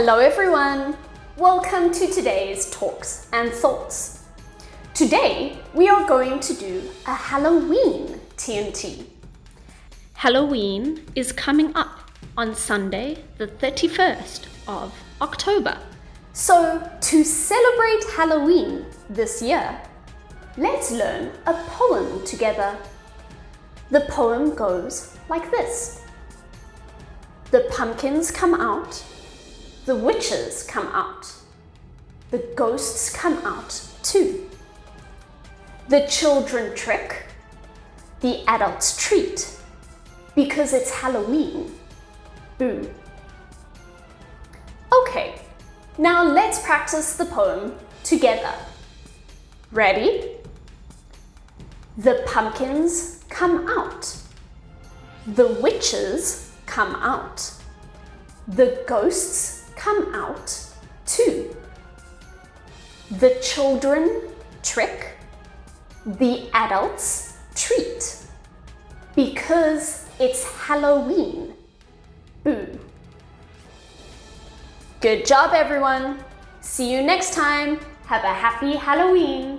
Hello everyone! Welcome to today's Talks and Thoughts. Today we are going to do a Halloween TNT. Halloween is coming up on Sunday the 31st of October. So to celebrate Halloween this year, let's learn a poem together. The poem goes like this. The pumpkins come out, the witches come out, the ghosts come out too. The children trick, the adults treat, because it's Halloween. Boo. Okay, now let's practice the poem together. Ready? The pumpkins come out. The witches come out. The ghosts come out too The children trick. The adults treat. Because it's Halloween. Boo. Good job, everyone. See you next time. Have a happy Halloween.